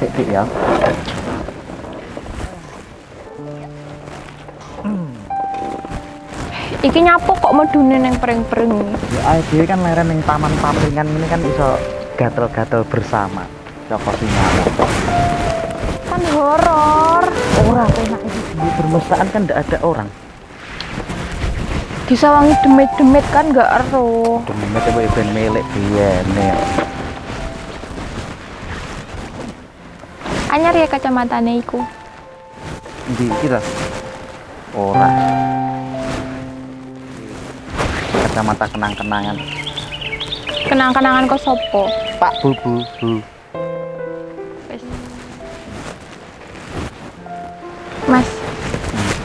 Dik ya. Iki nyapu kok medune neng pring-pring. Ya ae dhewe kan leren ning taman pampringan ini kan iso gatel-gatel bersama. Cokot sinyawa. Kan horor. Ora enak iki di bermesraan kan ndak ada orang. Disawangi demit-demit kan gak ero. Demet kowe ben milik biyene. Anyar ya kacamatane iku. Ndi kita? Ora. Kacamata kenang-kenangan. Kenang-kenangan kok sopo? Pak Bu Bu Bu. Wis. Mas,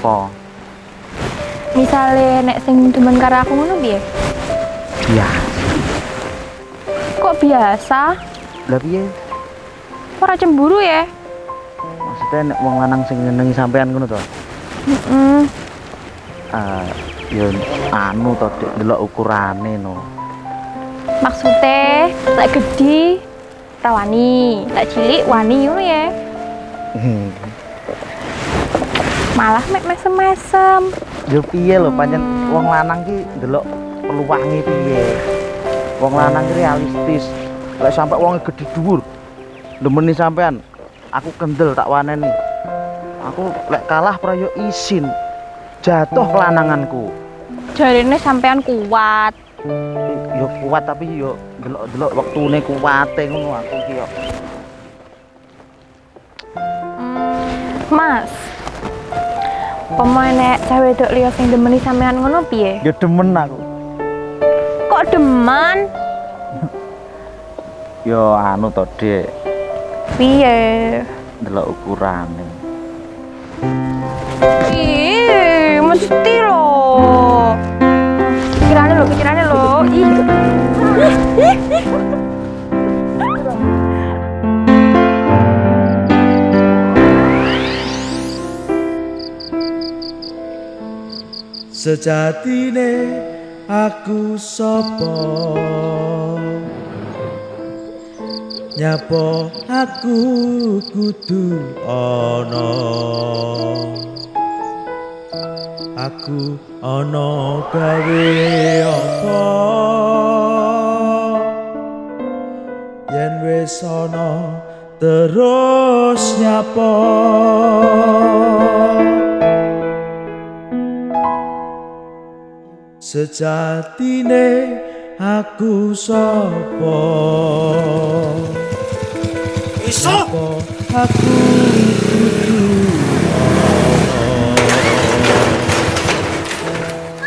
Po. misale nek sing demen karo aku ngono piye? Ya. Kok biasa? Lah piye? Ora cemburu ya? Maksudnya nek wong lanang sing nyenengi sampean ngono to? Heeh. Ah, ya anu to Dik, delok ukurane no. Maksudnya lek gede ra wani, lek cilik wani ngono ya. Malah mek mesem-mesem. Ya piye lho pancen wong lanang ki delok peluange piye. Wong lanang ki realistis. Lek sampe wong gede dhuwur demeni sampean, aku kendel tak waneni. Aku lek kalah prayo isin. Jatuh kelananganku. Jarine sampean kuat. Yo kuat tapi yo delok-delok wektune kuwate ngono aku ki yo. Mas. Pemain cewek wedok liya sing demeni sampean ngono piye? Yo demen aku. Kok demen? Yo anu to, Dik. Piye? Delok ukurane. Ih, mesti loh. Pikirannya lo, pikirannya lo. Ih. Sejatine aku sapa Nyapa aku kudu ana? Aku ana gawe apa? Yen wis ana terus nyapa? Sejatine aku sapa Iso? Aku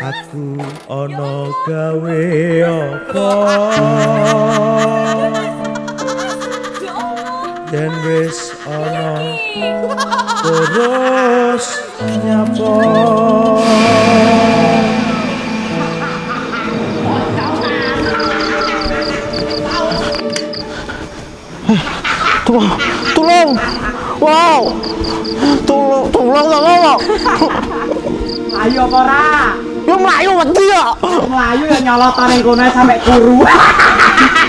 Aku ana gawe apa? Yen wis ana terus nyapa Tolong, tolong. Wow. Tolong, tolong tolong. Ayo apa ora? Yo mlayu wedi ya. Melayu ya nyolot ning kono sampe kuru.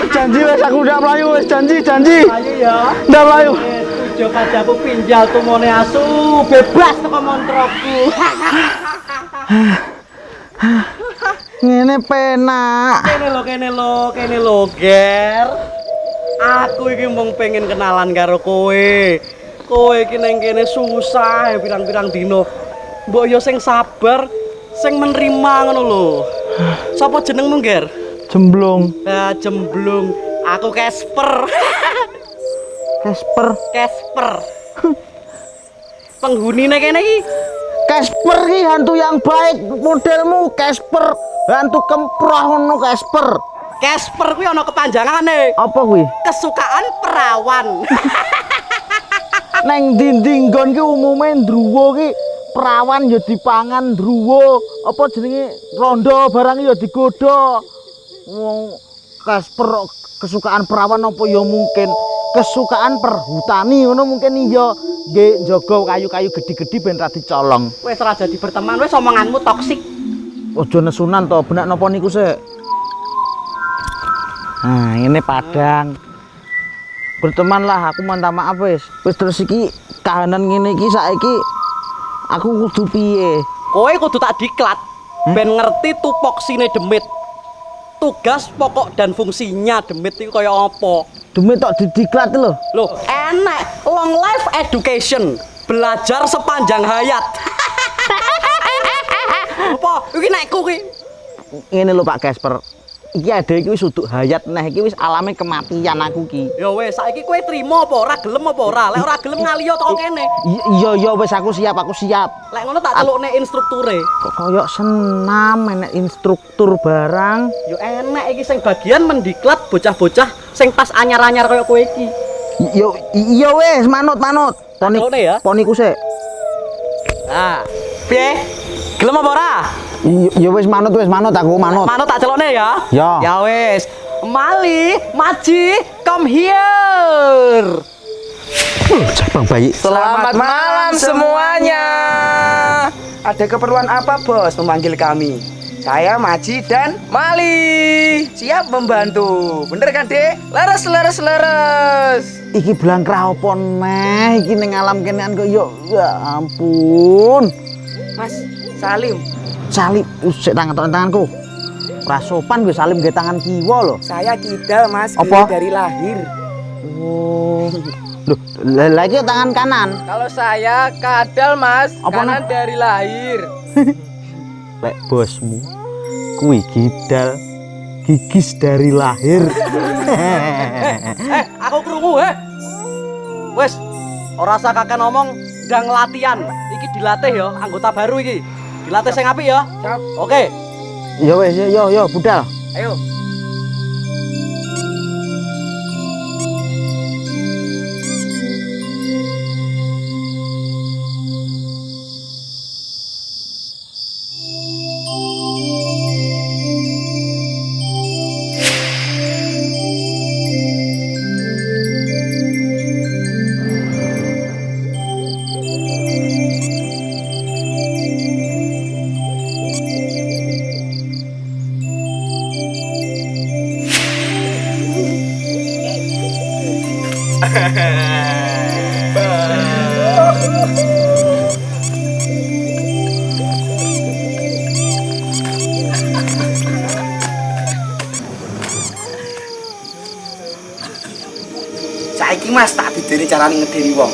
Janji wis aku udah mlayu wis janji, janji. Ayo ya. Udah mlayu. Tujuh padaku pinjal tumone asu bebas teko montroku. Ngene penak. Kene lo, kene lo, kene lo, Ger. Aku iki mung pengen kenalan karo kowe. Kowe iki nang kene susah ya pirang-pirang dino. Mbok yo sing sabar, sing menerima ngono lho. Sapa jenengmu, Ger? Jemblung Ah, jemblung. Aku Casper. Casper. Casper. Penghunine kene iki Casper ki hantu yang baik modelmu Casper. Hantu kemproh ngono Casper. Casper kuwi ana kepanjangane. Apa kuwi? Kesukaan perawan. Neng dinding nggon ki umume ndruwo ki perawan ya dipangan ndruwo. Apa jenenge rondo barang ya digodha. Wong Casper kesukaan perawan apa ya mungkin kesukaan perhutani ngono mungkin iya nggih njaga kayu-kayu gede-gede ben ra dicolong. Wis ora jadi berteman, wis omonganmu toksik. Ojo nesunan to, benak napa niku sik? Nah, ini padang. berteman lah aku minta maaf wis wis terus iki kahanan ngene iki saiki aku kudu piye Kowe kudu tak diklat ben ngerti tupoksine demit. Tugas pokok dan fungsinya demit itu kaya apa? demi tok didiklat lho Loh, enak long life education. Belajar sepanjang hayat. apa? Iki nekku ki. ngene lho Pak Casper iki ada iki wis uduk hayat nah iki wis alame kematian aku ki Ya wes, saiki kowe trimo apa ora gelem apa ora? Lek ora gelem ngaliyo teko kene. Iya iya wis aku siap aku siap Lek ngono tak celukne instrukture. kok koyok senam enek instruktur barang Yo enek iki sing bagian mendiklat bocah-bocah sing pas anyar-anyar kaya kowe iki. I- yo i- iya wis manut manut poni ya. poniku sik Nah, piye? Gelem apa ora? I- iya wis manut wis manut aku manut Manut tak celokne ya. Ya. Ya wis. Mali, Maji, come here. Bang bayi Selamat malam semuanya. Ada keperluan apa bos memanggil kami? Saya Maji dan Mali. Siap membantu. Bener kan dek? Leres, leres, leres. iki belang kraopo neh iki ning alam kenean kok yo ya ampun Mas Salim, salib usik tangan tanganku ora sopan gue salim gue tangan kiwa lho saya kidal mas. Apa? Dari lahir. oh loh lagi tangan kanan Kalau saya kadal mas. Apa, kanan Nak? dari lahir. lek bosmu kuwi gidal gigis dari lahir Eh, aku krungu eh. Wes, ora usah kakek ngomong ndang latihan. Iki dilatih ya, anggota baru iki. Dilatih sing apik ya. Siap. Oke. yo wes yo yo yo budal Ayo. Saiki mas tak bidiri carane ngedeni wong.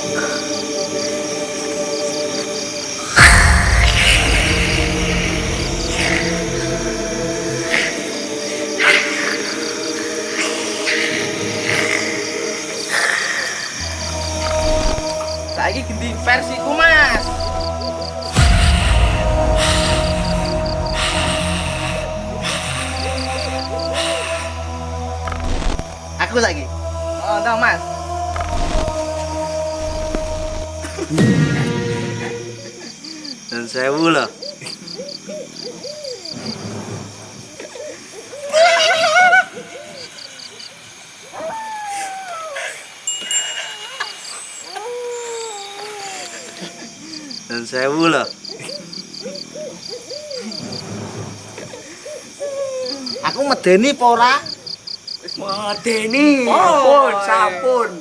Ganti versiku mas. Aku lagi. Oh, no, mas. Dan sewu loh. Dan sewu loh. aku medeni apa ora Medeni. Sampun,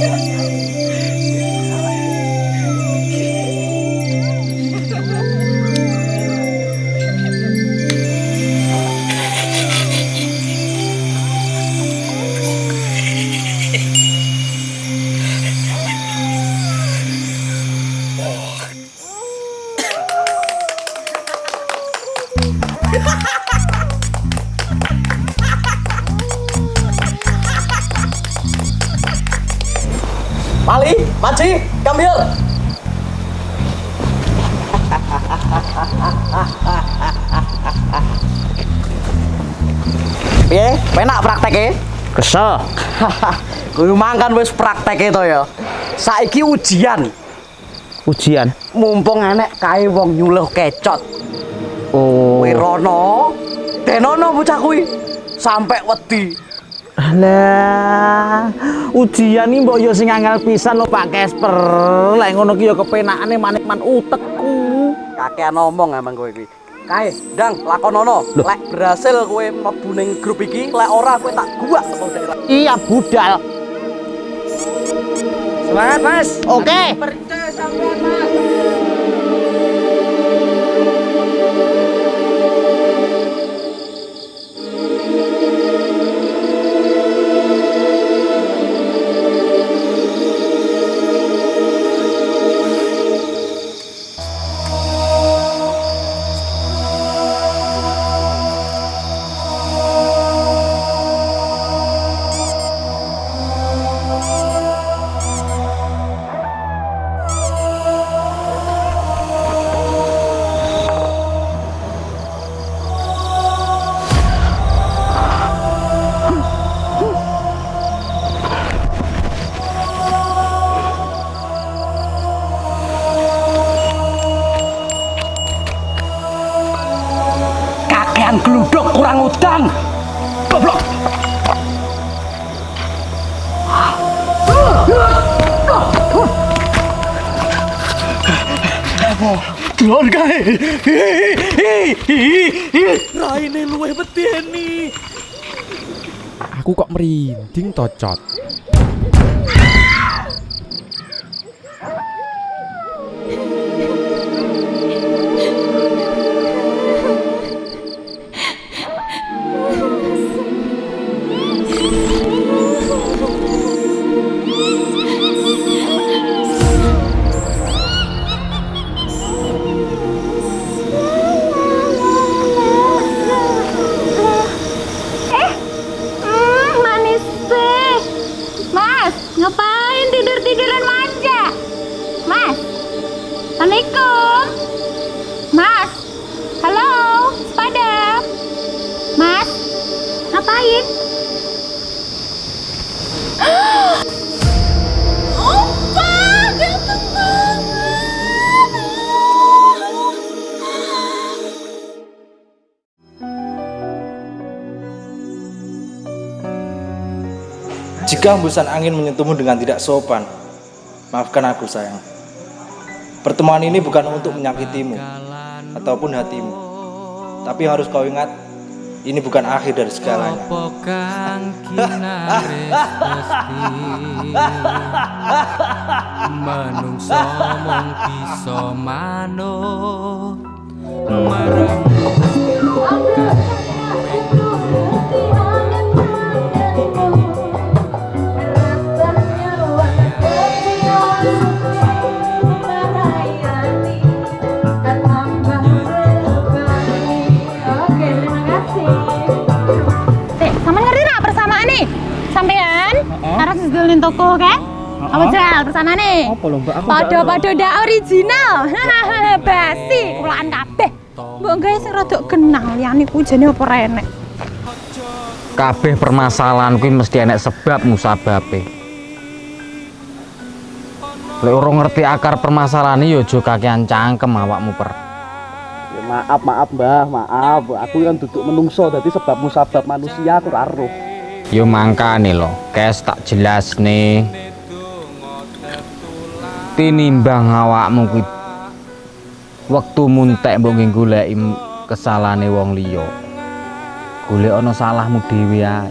sampun. Mali, Maji, come here. Piye? Penak prakteke? Kesel. Kuwi mangkan wis prakteke to ya. Saiki ujian. Ujian. Mumpung enek kae wong nyuluh kecot. Oh. Kowe rono. Denono bocah kuwi. Sampai wedi. Lah, ujian iki mbok yo sing angel pisan lho Pak Kesper. Lek ngono ki yo kepenakane manik-man utekku. Kakean ngomong emang kowe iki. Kae, ndang lakonono. Lek berhasil kowe mlebu ning grup iki, lek ora kowe tak guak teko daerah. Iya budal. Semangat, Mas. Oke. Percaya sampean, Mas. Kae. Raine luwih medeni. Aku kok merinding tocot. Eh, Jika hembusan angin menyentuhmu dengan tidak sopan, maafkan aku sayang. Pertemuan ini bukan untuk menyakitimu ataupun hatimu. Tapi harus kau ingat, ini bukan akhir dari segalanya. Menungso mung toko kan? Apa jual persamaan nih? Apa lho Mbak? Aku Podo-podo ndak original. Basi, kulaan kabeh. Mbok gawe sing rada kenal liyane ku jane apa renek. kabeh permasalahan kuwi mesti enek sebab musababe. Lek ora ngerti akar permasalahan ya aja kakean cangkem awakmu per. Ya maaf, maaf Mbah, maaf. Aku kan duduk menungso dadi sebab musabab manusia aku ora roh. Ya mangkane lho, kes tak jelas nih. Tinimbang awakmu kuwi wektu muntek mbok nggih goleki kesalahane wong liya. Golek ana salahmu dhewe ae.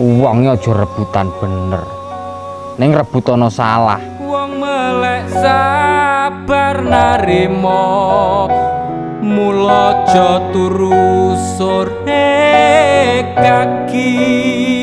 Wonge aja rebutan bener. Ning rebut ana salah. Wong melek sabar narimo Mula aja turu sore kaki